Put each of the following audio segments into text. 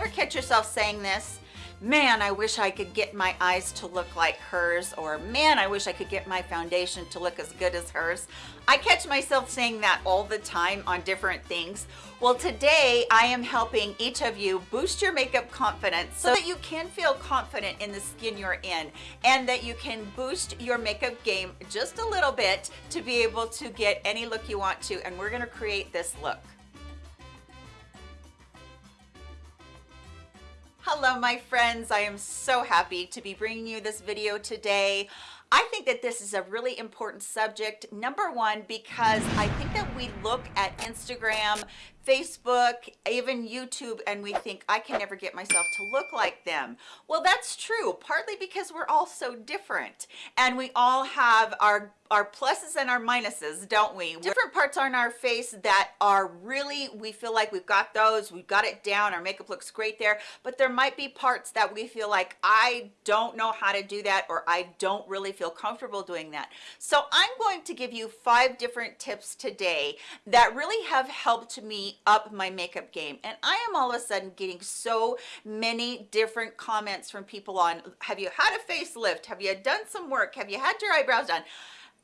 ever catch yourself saying this? Man, I wish I could get my eyes to look like hers, or man, I wish I could get my foundation to look as good as hers. I catch myself saying that all the time on different things. Well, today I am helping each of you boost your makeup confidence so that you can feel confident in the skin you're in and that you can boost your makeup game just a little bit to be able to get any look you want to. And we're gonna create this look. Hello, my friends. I am so happy to be bringing you this video today. I think that this is a really important subject. Number one, because I think that we look at Instagram, Facebook, even YouTube, and we think, I can never get myself to look like them. Well, that's true, partly because we're all so different and we all have our our pluses and our minuses, don't we? Different parts on our face that are really, we feel like we've got those, we've got it down, our makeup looks great there, but there might be parts that we feel like, I don't know how to do that, or I don't really feel comfortable doing that. So I'm going to give you five different tips today that really have helped me up my makeup game. And I am all of a sudden getting so many different comments from people on, have you had a facelift? Have you done some work? Have you had your eyebrows done?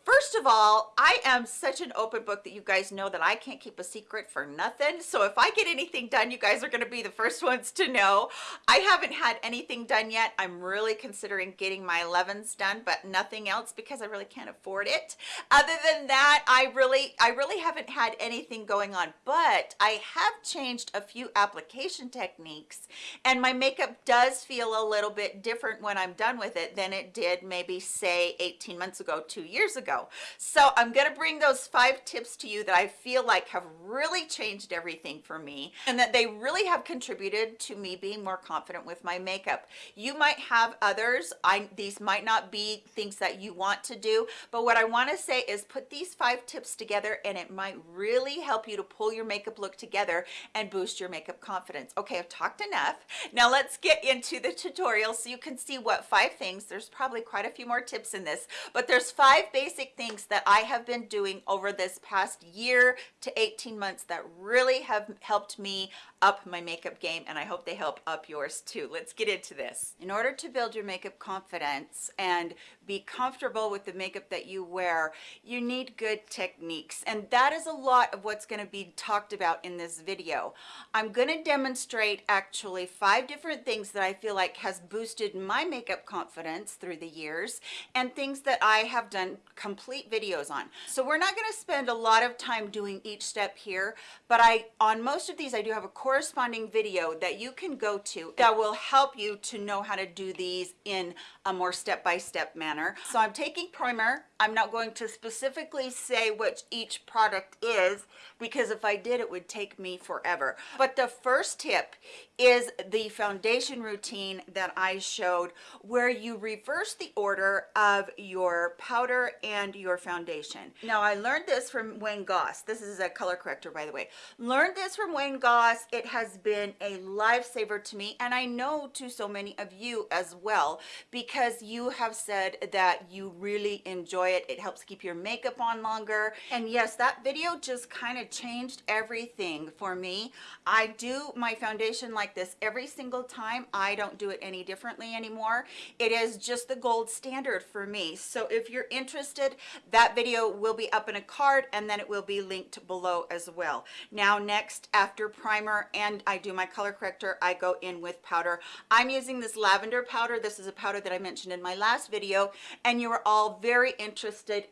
First of all, I am such an open book that you guys know that I can't keep a secret for nothing. So if I get anything done, you guys are going to be the first ones to know. I haven't had anything done yet. I'm really considering getting my 11s done, but nothing else because I really can't afford it. Other than that, I really, I really haven't had anything going on, but I have changed a few application techniques and my makeup does feel a little bit different when I'm done with it than it did maybe say 18 months ago, two years ago. So I'm going to bring those five tips to you that I feel like have really changed everything for me and that they really have contributed to me being more confident with my makeup. You might have others. I These might not be things that you want to do, but what I want to say is put these five tips together and it might really help you to pull your makeup look together and boost your makeup confidence. Okay, I've talked enough. Now let's get into the tutorial so you can see what five things, there's probably quite a few more tips in this, but there's five basic basic things that I have been doing over this past year to 18 months that really have helped me up my makeup game and I hope they help up yours too. Let's get into this. In order to build your makeup confidence and be comfortable with the makeup that you wear, you need good techniques and that is a lot of what's going to be talked about in this video. I'm going to demonstrate actually five different things that I feel like has boosted my makeup confidence through the years and things that I have done complete videos on. So we're not going to spend a lot of time doing each step here, but I on most of these I do have a corresponding video that you can go to that will help you to know how to do these in a more step-by-step -step manner. So I'm taking primer. I'm not going to specifically say which each product is because if I did it would take me forever. But the first tip is the foundation routine that I showed where you reverse the order of your powder and your foundation. Now I learned this from Wayne Goss. This is a color corrector by the way. Learned this from Wayne Goss. It has been a lifesaver to me and I know to so many of you as well because you have said that you really enjoy it. It helps keep your makeup on longer. And yes, that video just kind of changed everything for me. I do my foundation like like this every single time. I don't do it any differently anymore. It is just the gold standard for me. So if you're interested, that video will be up in a card and then it will be linked below as well. Now next, after primer and I do my color corrector, I go in with powder. I'm using this lavender powder. This is a powder that I mentioned in my last video and you are all very interested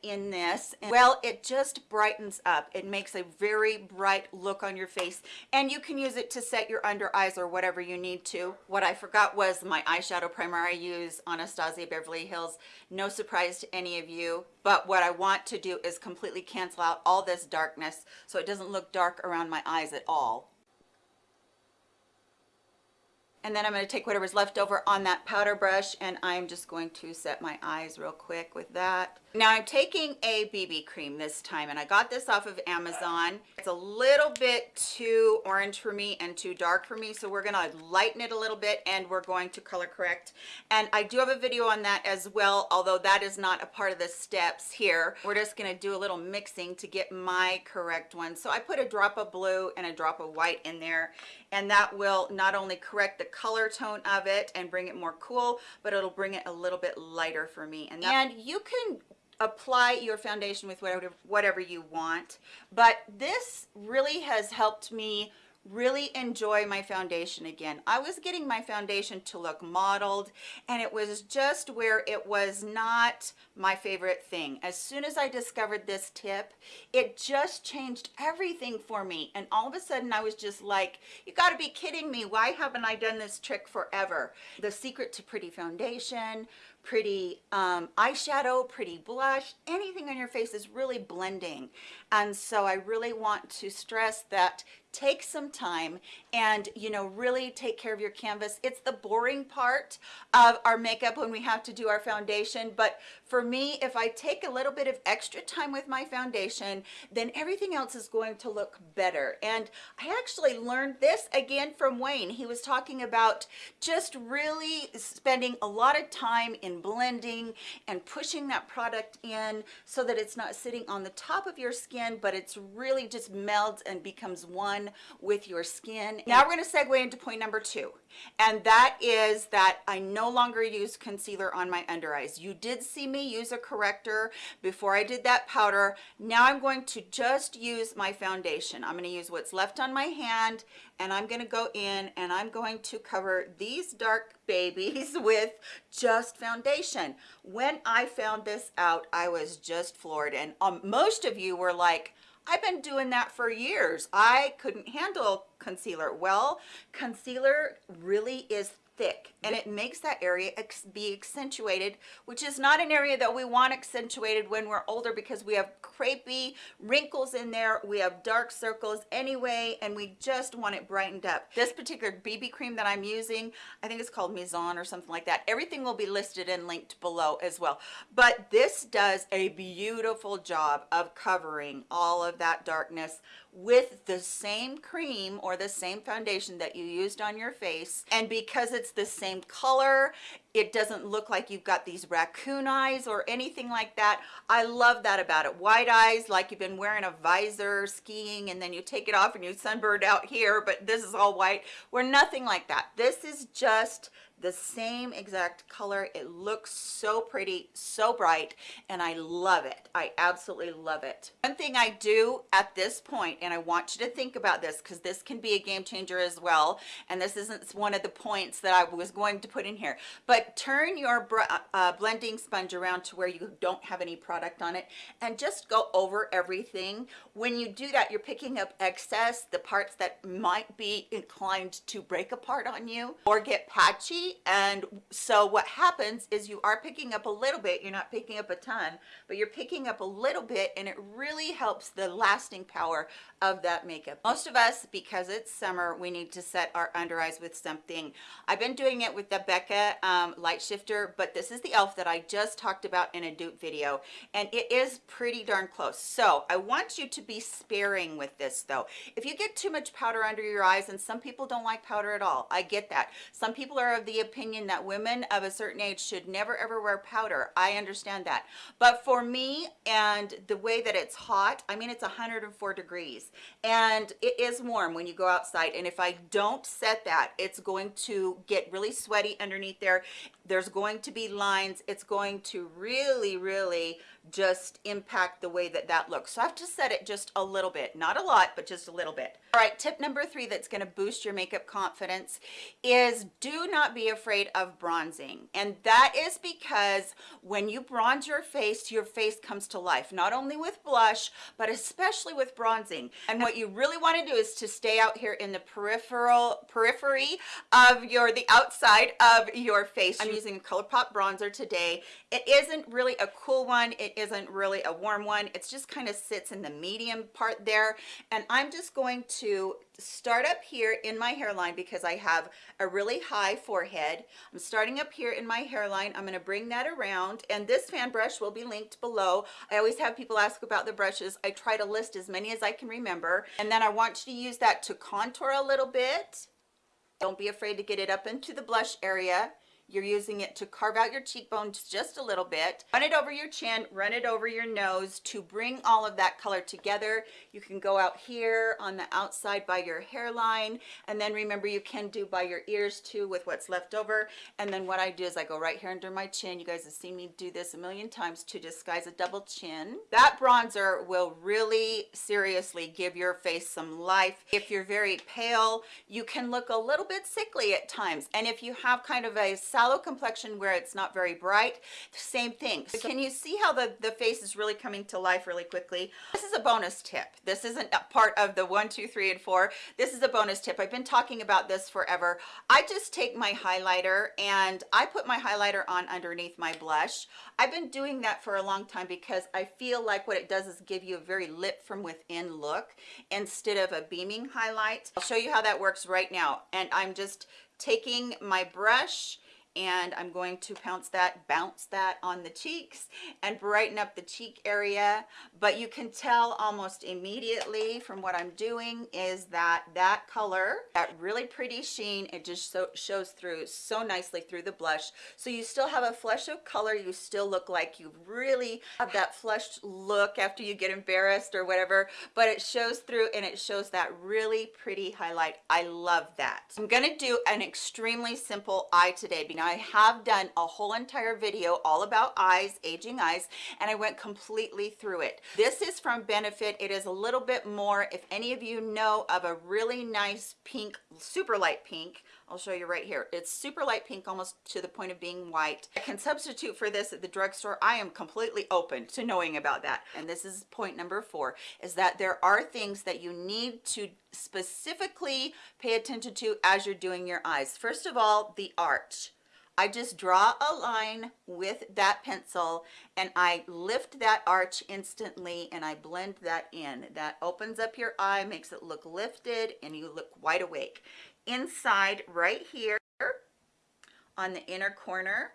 in this. Well, it just brightens up. It makes a very bright look on your face and you can use it to set your under eyes or whatever you need to. What I forgot was my eyeshadow primer I use Anastasia Beverly Hills. No surprise to any of you, but what I want to do is completely cancel out all this darkness so it doesn't look dark around my eyes at all and then I'm going to take whatever's left over on that powder brush and I'm just going to set my eyes real quick with that. Now I'm taking a BB cream this time and I got this off of Amazon. It's a little bit too orange for me and too dark for me so we're going to lighten it a little bit and we're going to color correct and I do have a video on that as well although that is not a part of the steps here. We're just going to do a little mixing to get my correct one. So I put a drop of blue and a drop of white in there and that will not only correct the color tone of it and bring it more cool but it'll bring it a little bit lighter for me. And, and you can apply your foundation with whatever whatever you want but this really has helped me really enjoy my foundation again. I was getting my foundation to look modeled and it was just where it was not my favorite thing. As soon as I discovered this tip, it just changed everything for me. And all of a sudden I was just like, you gotta be kidding me. Why haven't I done this trick forever? The secret to pretty foundation, pretty um, eyeshadow, pretty blush, anything on your face is really blending. And so I really want to stress that take some time and you know really take care of your canvas. It's the boring part of our makeup when we have to do our foundation but for me if i take a little bit of extra time with my foundation then everything else is going to look better. And i actually learned this again from wayne. He was talking about just really spending a lot of time in blending and pushing that product in so that it's not sitting on the top of your skin but it's really just melds and becomes one with your skin. Now we're going to segue into point number two, and that is that I no longer use concealer on my under eyes. You did see me use a corrector before I did that powder. Now I'm going to just use my foundation. I'm going to use what's left on my hand and I'm going to go in and I'm going to cover these dark babies with just foundation. When I found this out, I was just floored and um, most of you were like, I've been doing that for years. I couldn't handle concealer. Well, concealer really is thick and it makes that area be accentuated which is not an area that we want accentuated when we're older because we have crepey wrinkles in there we have dark circles anyway and we just want it brightened up. This particular bb cream that i'm using i think it's called Maison or something like that everything will be listed and linked below as well. But this does a beautiful job of covering all of that darkness with the same cream or the same foundation that you used on your face. And because it's the same color it doesn't look like you've got these raccoon eyes or anything like that. I love that about it. White eyes like you've been wearing a visor skiing and then you take it off and you sunburned out here but this is all white. We're nothing like that. This is just the same exact color. It looks so pretty so bright and i love it. I absolutely love it. One thing i do at this point and i want you to think about this because this can be a game changer as well and this isn't one of the points that i was going to put in here but turn your uh, blending sponge around to where you don't have any product on it and just go over everything. When you do that you're picking up excess the parts that might be inclined to break apart on you or get patchy and so what happens is you are picking up a little bit you're not picking up a ton but you're picking up a little bit and it really helps the lasting power of that makeup. Most of us because it's summer we need to set our under eyes with something. I've been doing it with the becca um, light shifter but this is the elf that i just talked about in a dupe video and it is pretty darn close. So i want you to be sparing with this though. If you get too much powder under your eyes and some people don't like powder at all i get that. Some people are of the opinion that women of a certain age should never ever wear powder. I understand that. But for me and the way that it's hot i mean it's 104 degrees. And it is warm when you go outside. And if i don't set that it's going to get really sweaty underneath there there's going to be lines it's going to really really just impact the way that that looks. So i have to set it just a little bit not a lot but just a little bit. All right tip number three that's going to boost your makeup confidence is do not be afraid of bronzing. And that is because when you bronze your face your face comes to life not only with blush but especially with bronzing. And what you really want to do is to stay out here in the peripheral periphery of your the outside of your face. I'm using a ColourPop bronzer today. It isn't really a cool one. It isn't really a warm one. It's just kind of sits in the medium part there. And I'm just going to start up here in my hairline because I have a really high forehead. I'm starting up here in my hairline. I'm going to bring that around. And this fan brush will be linked below. I always have people ask about the brushes. I try to list as many as I can remember. And then I want you to use that to contour a little bit. Don't be afraid to get it up into the blush area you're using it to carve out your cheekbones just a little bit. Run it over your chin run it over your nose to bring all of that color together. You can go out here on the outside by your hairline. And then remember you can do by your ears too with what's left over. And then what I do is I go right here under my chin. You guys have seen me do this a million times to disguise a double chin. That bronzer will really seriously give your face some life. If you're very pale you can look a little bit sickly at times. And if you have kind of a sallow complexion where it's not very bright same thing. So can you see how the the face is really coming to life really quickly? This is a bonus tip. This isn't a part of the one two three and four. This is a bonus tip. I've been talking about this forever. I just take my highlighter and i put my highlighter on underneath my blush. I've been doing that for a long time because i feel like what it does is give you a very lip from within look instead of a beaming highlight. I'll show you how that works right now. And i'm just taking my brush and I'm going to pounce that bounce that on the cheeks and brighten up the cheek area. But you can tell almost immediately from what I'm doing is that that color that really pretty sheen it just so shows through so nicely through the blush. So you still have a flush of color. You still look like you really have that flushed look after you get embarrassed or whatever but it shows through and it shows that really pretty highlight. I love that. I'm gonna do an extremely simple eye today because I have done a whole entire video all about eyes, aging eyes, and I went completely through it. This is from Benefit. It is a little bit more, if any of you know of a really nice pink, super light pink, I'll show you right here. It's super light pink, almost to the point of being white. I can substitute for this at the drugstore. I am completely open to knowing about that. And this is point number four, is that there are things that you need to specifically pay attention to as you're doing your eyes. First of all, the arch. I just draw a line with that pencil and I lift that arch instantly and I blend that in. That opens up your eye, makes it look lifted and you look wide awake. Inside right here on the inner corner,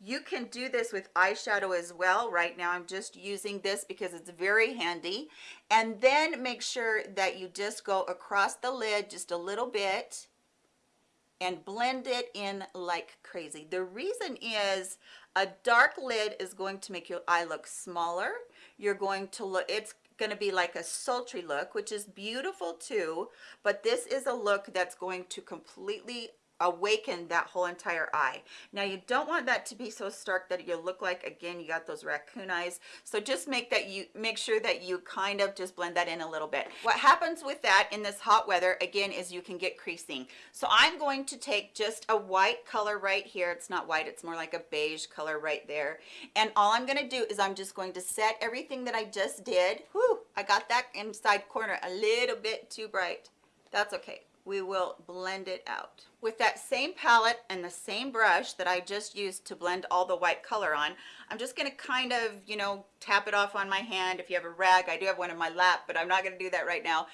you can do this with eyeshadow as well. Right now I'm just using this because it's very handy. And then make sure that you just go across the lid just a little bit and blend it in like crazy. The reason is a dark lid is going to make your eye look smaller. You're going to look, it's going to be like a sultry look, which is beautiful too, but this is a look that's going to completely awaken that whole entire eye. Now you don't want that to be so stark that you look like again you got those raccoon eyes. So just make that you make sure that you kind of just blend that in a little bit. What happens with that in this hot weather again is you can get creasing. So i'm going to take just a white color right here. It's not white it's more like a beige color right there. And all i'm going to do is i'm just going to set everything that i just did. Whew, i got that inside corner a little bit too bright. That's okay we will blend it out. With that same palette and the same brush that I just used to blend all the white color on I'm just going to kind of you know tap it off on my hand. If you have a rag I do have one in my lap but I'm not going to do that right now.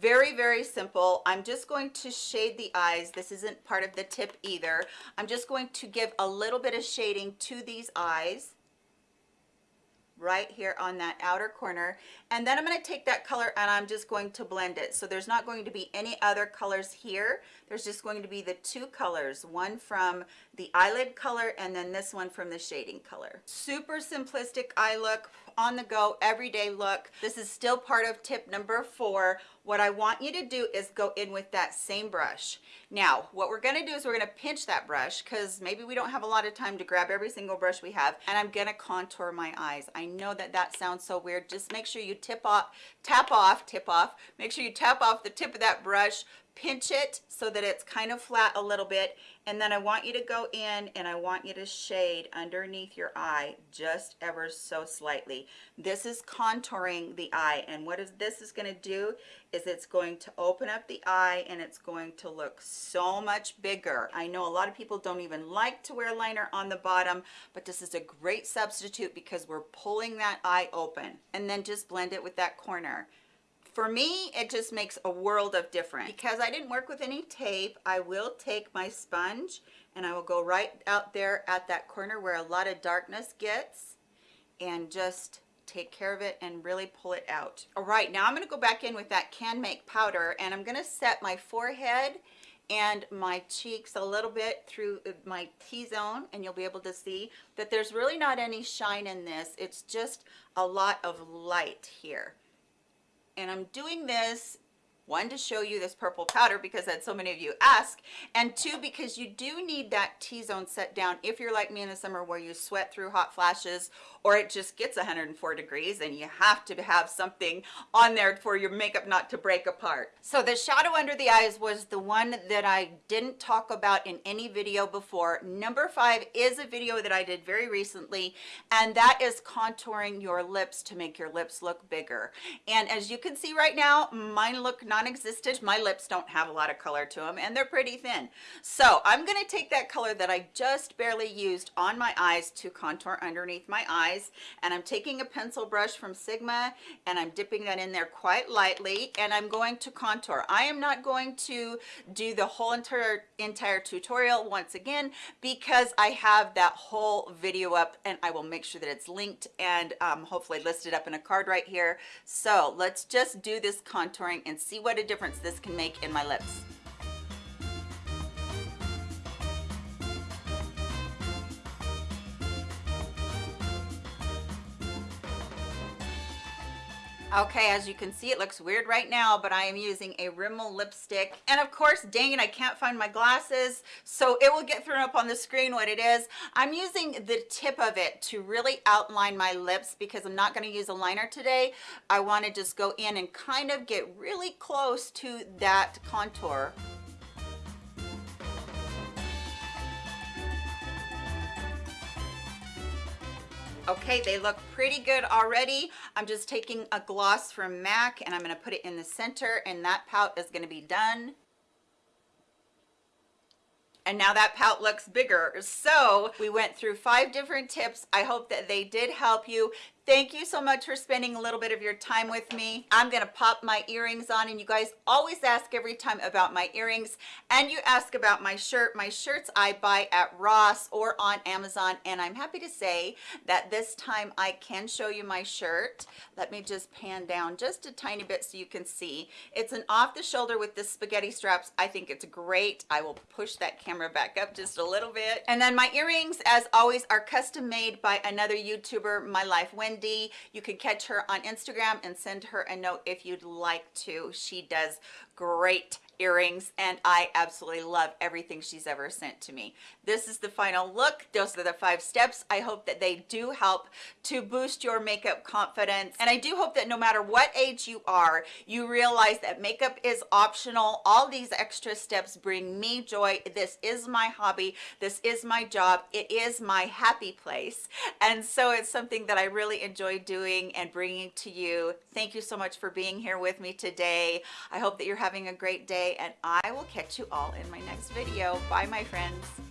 Very very simple. I'm just going to shade the eyes. This isn't part of the tip either. I'm just going to give a little bit of shading to these eyes right here on that outer corner. And then I'm going to take that color and I'm just going to blend it. So there's not going to be any other colors here. There's just going to be the two colors one from the eyelid color and then this one from the shading color. Super simplistic eye look on the go everyday look. This is still part of tip number four. What I want you to do is go in with that same brush. Now what we're going to do is we're going to pinch that brush because maybe we don't have a lot of time to grab every single brush we have and I'm going to contour my eyes. I know that that sounds so weird. Just make sure you tip off tap off tip off. Make sure you tap off the tip of that brush pinch it so that it's kind of flat a little bit and then I want you to go in and I want you to shade underneath your eye just ever so slightly. This is contouring the eye and what is this is going to do is it's going to open up the eye and it's going to look so much bigger. I know a lot of people don't even like to wear liner on the bottom but this is a great substitute because we're pulling that eye open. And then just blend it with that corner for me it just makes a world of difference because I didn't work with any tape I will take my sponge and I will go right out there at that corner where a lot of darkness gets and just take care of it and really pull it out all right now I'm going to go back in with that Canmake powder and I'm going to set my forehead and my cheeks a little bit through uh, my T-zone and you'll be able to see that there's really not any shine in this. It's just a lot of light here. And I'm doing this one to show you this purple powder because that so many of you ask and two because you do need that t-zone set down if you're like me in the summer where you sweat through hot flashes or it just gets 104 degrees and you have to have something on there for your makeup not to break apart. So the shadow under the eyes was the one that I didn't talk about in any video before. Number five is a video that I did very recently and that is contouring your lips to make your lips look bigger. And as you can see right now, mine look non-existent. My lips don't have a lot of color to them and they're pretty thin. So I'm gonna take that color that I just barely used on my eyes to contour underneath my eyes eyes and I'm taking a pencil brush from Sigma and I'm dipping that in there quite lightly and I'm going to contour. I am not going to do the whole entire entire tutorial once again because I have that whole video up and I will make sure that it's linked and um, hopefully listed up in a card right here. So let's just do this contouring and see what a difference this can make in my lips. Okay, as you can see, it looks weird right now, but I am using a Rimmel lipstick. And of course, dang it, I can't find my glasses, so it will get thrown up on the screen what it is. I'm using the tip of it to really outline my lips because I'm not gonna use a liner today. I wanna just go in and kind of get really close to that contour. Okay they look pretty good already. I'm just taking a gloss from mac and i'm going to put it in the center and that pout is going to be done. And now that pout looks bigger. So we went through five different tips. I hope that they did help you thank you so much for spending a little bit of your time with me. I'm gonna pop my earrings on and you guys always ask every time about my earrings and you ask about my shirt. My shirts i buy at ross or on amazon and i'm happy to say that this time i can show you my shirt. Let me just pan down just a tiny bit so you can see. It's an off the shoulder with the spaghetti straps. I think it's great. I will push that camera back up just a little bit. And then my earrings as always are custom made by another youtuber my life wendy Wendy. You can catch her on Instagram and send her a note if you'd like to. She does great earrings and I absolutely love everything she's ever sent to me. This is the final look. Those are the five steps. I hope that they do help to boost your makeup confidence. And I do hope that no matter what age you are, you realize that makeup is optional. All these extra steps bring me joy. This is my hobby. This is my job. It is my happy place. And so it's something that I really enjoy doing and bringing to you. Thank you so much for being here with me today. I hope that you're having a great day and I will catch you all in my next video. Bye, my friends.